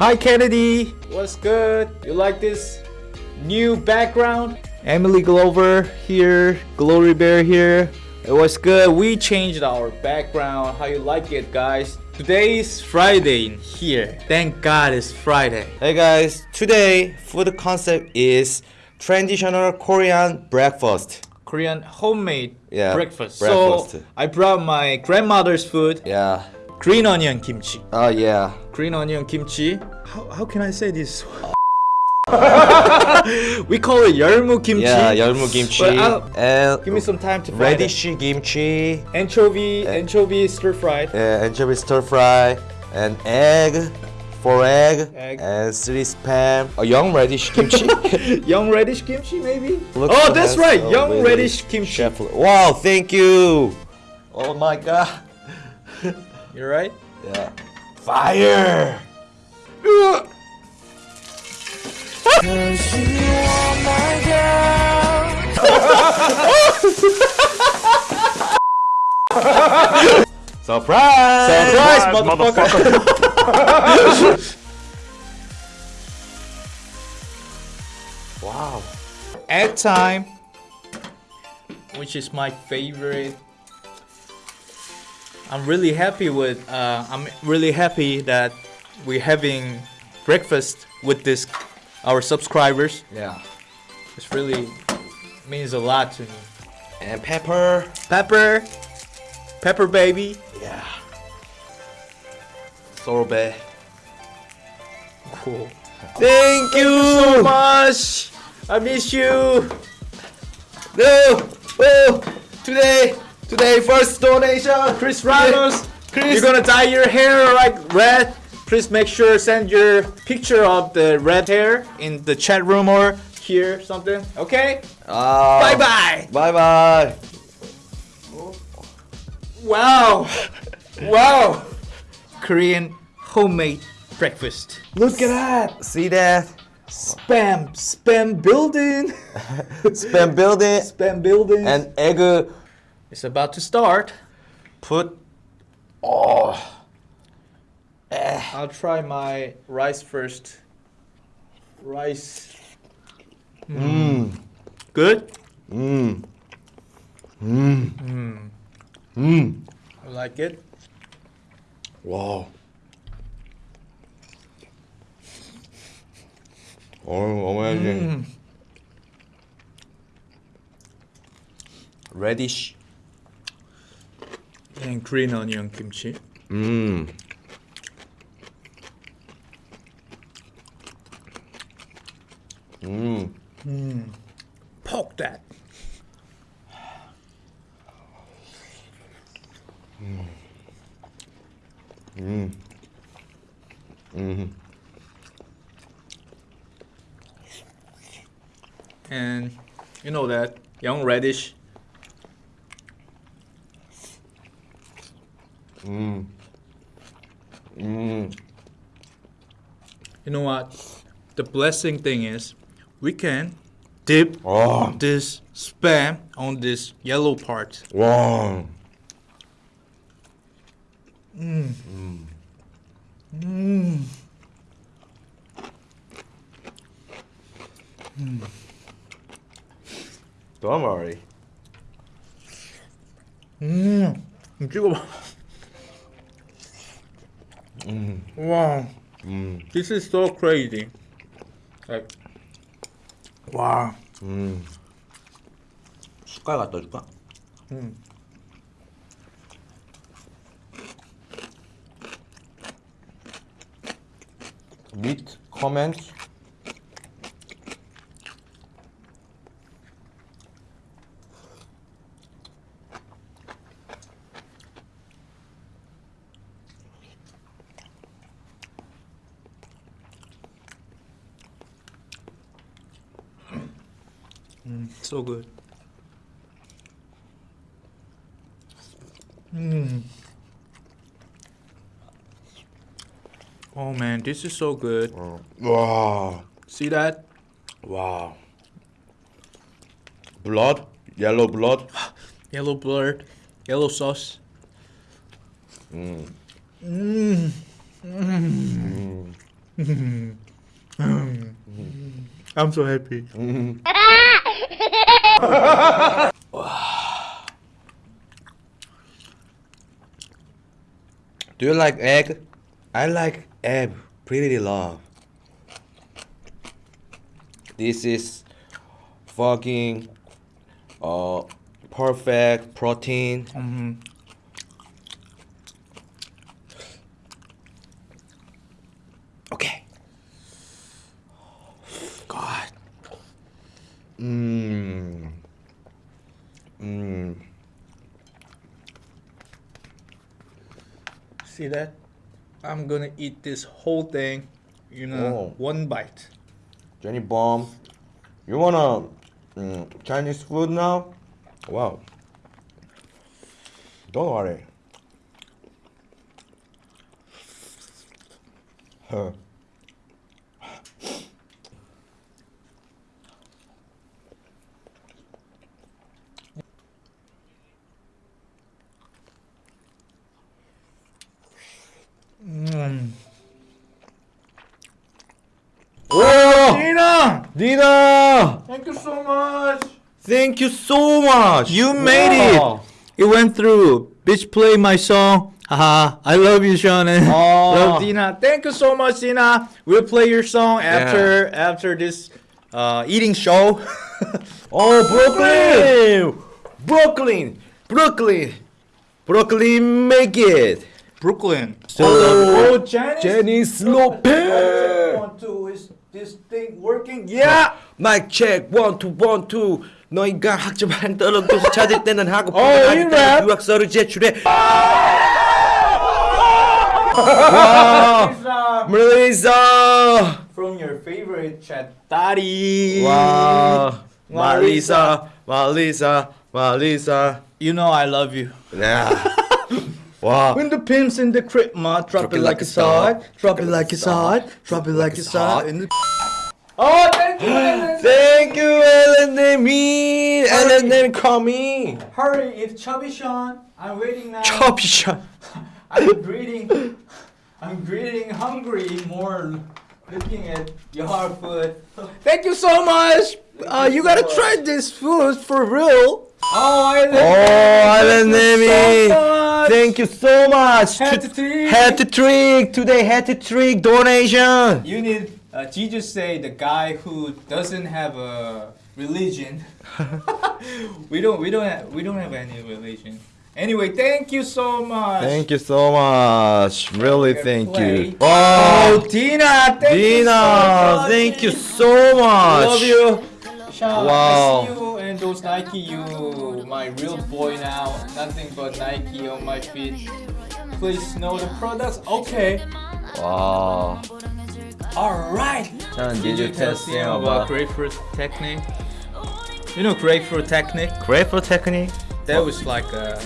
Hi Kennedy, what's good? You like this new background? Emily Glover here, Glory Bear here. It was good. We changed our background. How you like it, guys? Today is Friday in here. Thank God it's Friday. Hey guys, today food concept is traditional Korean breakfast. Korean homemade Yeah, breakfast. breakfast. So I brought my grandmother's food, Yeah. green onion kimchi. Oh yeah Green onion kimchi. How, how can I say this? we call it 열무 kimchi. Yeah, 열무 kimchi But I'll- and Give me some time to find it. radish kimchi, Anchovy, anchovy stir fried. uh, anchovy stir fry, and egg, four egg, Egg. and three spam. A young radish kimchi. Young radish kimchi, maybe? Looks oh, that's nice. right. Oh, Young really? radish kimchi. Chef. Wow, thank you. Oh my god. You're right. Yeah. Fire. Surprise! Surprise, motherfucker. Wow. Egg time, which is my favorite. I'm really happy with. Uh, I'm really happy that we're having breakfast with this our subscribers. Yeah. This really means a lot to me. And pepper. Pepper, pepper baby. Yeah. Sorbet. Cool. Thank you so much. I miss you. No. Oh, today, today first donation. Chris Ramos. Chris. You're gonna dye your hair like red. Please make sure send your picture of the red hair in the chat room or here something. Okay. Uh, bye bye. Bye bye. Wow. wow. Korean homemade breakfast. Look at that. See that? Spam. Spam building. Spam building Spam building. and egg it's about to start. put. Oh. Eh. I'll try my rice first. Rice. Mmm. Good? Mmm. Mmm. Mmm. Mmm. I like it. Wow. Oh, amazing. Mm. Radish. And green onion kimchi. Mmm. Mmm. Poke that. And you know that young radish. Mmm. Mmm. You know what? The blessing thing is we can dip Oh. this spam on this yellow part. Wow. Don't worry. 음, 찍어봐. Wow, 음. this is so crazy. Like, wow. 음. 숟갈 갖다 줄까? Meet, comment. So good. Mm. Oh man, this is so good. 와, See that? Wow. Blood, yellow blood. Yellow blood, yellow sauce. Mm. Mm. Mm. I'm so happy. Do you like egg? I like egg pretty love. This is fucking uh perfect protein. Okay. God. Mmm. Mmm. See that? I'm gonna eat this whole thing you know, Oh. one bite. Jenny Bomb, you wanna mm, Chinese food now? Wow. Don't worry. Huh. Mm. Oh, Dina! Dina! Thank you so much! Thank you so much. You made Wow. it! It went through. Bitch, play my song. Haha, I love you, Sean. and Oh. Love Dina. Thank you so much, Dina. We'll play your song after after this uh, eating show. Oh, Brooklyn! Brooklyn! Brooklyn! Brooklyn, make it! Brooklyn. Oh, oh, Janice. Janice Check Lopez! One, two Is this thing working? Yeah. 마이크 체크 원투 원투 너희가 학점한 떨어져서 찾을 때는 하고 어, 부탁할 이 때는 랩. 유학서를 제출해 와 Lisa, 멜리사 From your favorite chat, Daddy. 와 말리사 말리사 말리사 You know I love you. Wow. When the pimps in the crib, ma, drop, drop it like it's hot. Drop it like it's hot. Drop it like it's hot. In the Oh, thank you, Ellen. thank you, Ellen and me. Ellen call me. Hurry, it's Chubby Sean. I'm waiting now. Chubby Sean. I'm greeting. I'm greeting hungry more looking at your food. Thank you so much. Uh, you gotta try this food for real. Oh, Island. Oh, Island Navy. 님이 Thank you so much Hat trick. Hat trick today hat trick donation You need uh, Jesus say the guy who doesn't have a religion. we don't we don't have, we don't have any religion. Anyway, thank you so much. Thank you so much. Really, thank play. you. Wow, Oh, Dina, thank you so Dina, much. thank you so much. Love you. Sean, Wow. I see you and those Nike, you my real boy now. Nothing but Nike on my feet. Please know the products. Okay. Wow. All right. Sean, did you tell test him him about about grapefruit technique? You know grapefruit technique? grapefruit technique? That was like a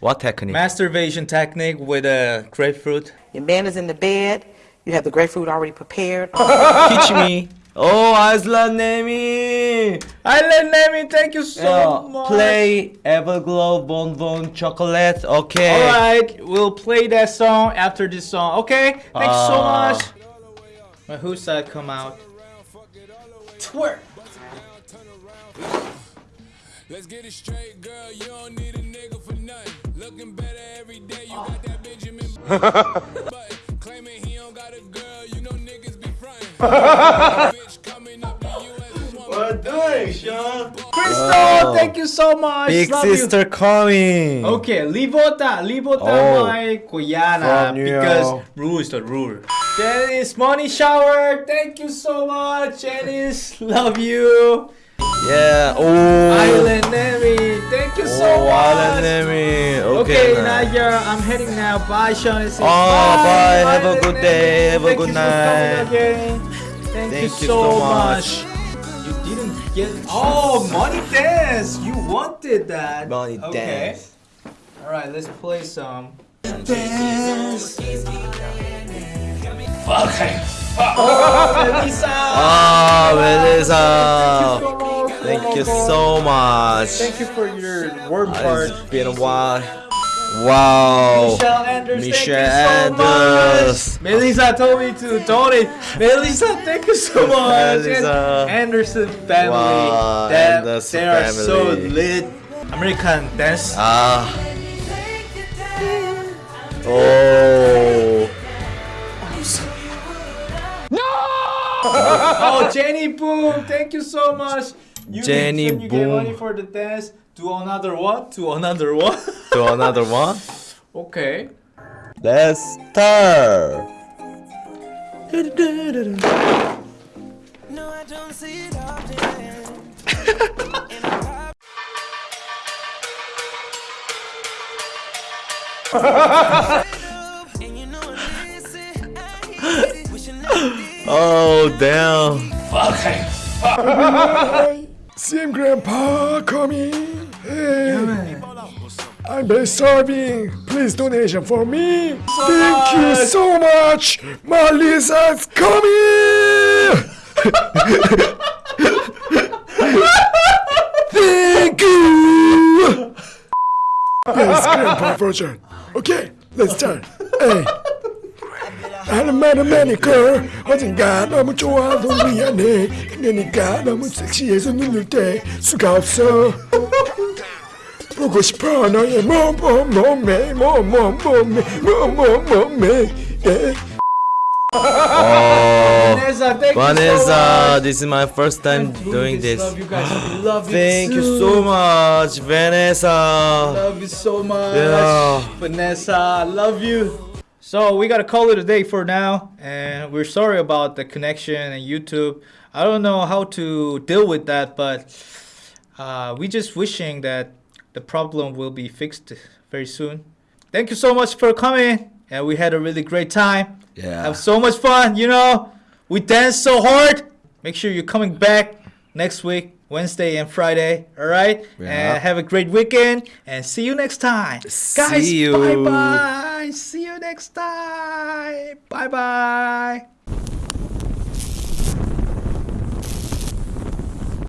What technique? masturbation technique with a grapefruit. Your man is in the bed. You have the grapefruit already prepared. Teach me. Oh, Aslan Nemi. Island Nemi, thank you so much. Play Everglow Bonbon Chocolate. Okay. All right, we'll play that song after this song. Okay, thanks so Ah. much. But whose side come out? Twerk. Let's get it straight, girl. You don't need a nigga for nothing. Looking better every day. You got that Benjamin button. Claiming he don't got a girl. You know niggas be frontin'. Bitch coming up to you as a woman. What doing, Sean? Crystal, thank you so much. Big Love you. sister coming. Okay, libota, libota Oh. my you. because rule is the rule. Janice, money shower, thank you so much, Janice. Love you. Yeah. Oh. Island Nemi, thank you so oh, much. Island Nemi. Okay, Okay. now. I'm heading now. Bye, Sean. Oh, ah, bye. Have a Island good day. Have a good you night. Again. Thank, Thank you, you so so much. You didn't get. Oh, money dance. You wanted that. Money okay. dance. All right, let's play some. dance. Oh, Melissa. Ah, Melissa. Thank Thank you so much. Thank you for your warm part. It's been a while. Wow. Michelle Anders, Michelle thank you so Anders. much. Melissa told me to donate. Melissa, thank you so much. Melissa. And Anderson family. Wow, That- Anderson they are so lit. American dance. Ah. Oh. No! oh, Jenny Boom, thank you so much. You Jenny you get money for the dance. Do another one. Do another one. Do another one. okay. Let's start. No, I don't see it often. And you know I listen, I hate it. Wishing I did. Oh damn. CM Grandpa coming. Hey. I'm very starving. Please donation for me. So Thank much. you so much. Malisa's coming. Thank you. yes, Grandpa version. Okay, let's start. Hey. Alamani girl, wasn't God, I'm a child, I'm a young, and then he got, I'm a six years in the new day, so go, so. Vanessa, thank you so this is my first time doing this. Love you guys. love you thank you so much, Vanessa. Love you so much, yeah. Vanessa. I love you. So we gotta call it a day for now, and we're sorry about the connection and YouTube. I don't know how to deal with that, but uh, we just wishing that the problem will be fixed very soon. Thank you so much for coming, and we had a really great time. Yeah. Have so much fun, you know. We danced so hard. Make sure you're coming back next week, Wednesday and Friday. All right. Yeah. And have a great weekend. And see you next time, guys. See you. Bye bye. See you next time. Bye bye.